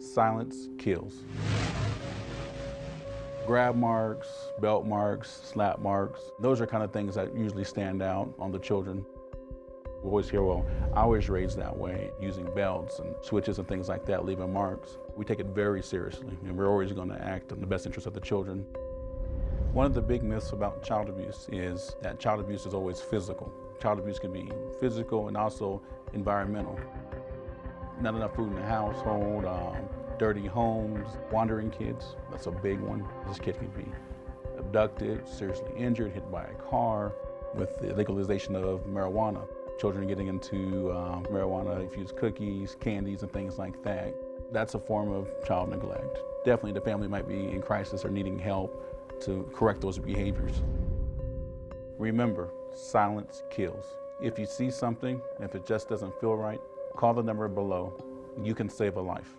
Silence kills. Grab marks, belt marks, slap marks, those are kind of things that usually stand out on the children. We always hear, well, I was raised that way, using belts and switches and things like that, leaving marks. We take it very seriously, and we're always going to act in the best interest of the children. One of the big myths about child abuse is that child abuse is always physical. Child abuse can be physical and also environmental. Not enough food in the household, um, dirty homes, wandering kids, that's a big one. This kid can be abducted, seriously injured, hit by a car. With the legalization of marijuana, children are getting into um, marijuana, infused cookies, candies, and things like that. That's a form of child neglect. Definitely the family might be in crisis or needing help to correct those behaviors. Remember, silence kills. If you see something, if it just doesn't feel right, call the number below. You can save a life.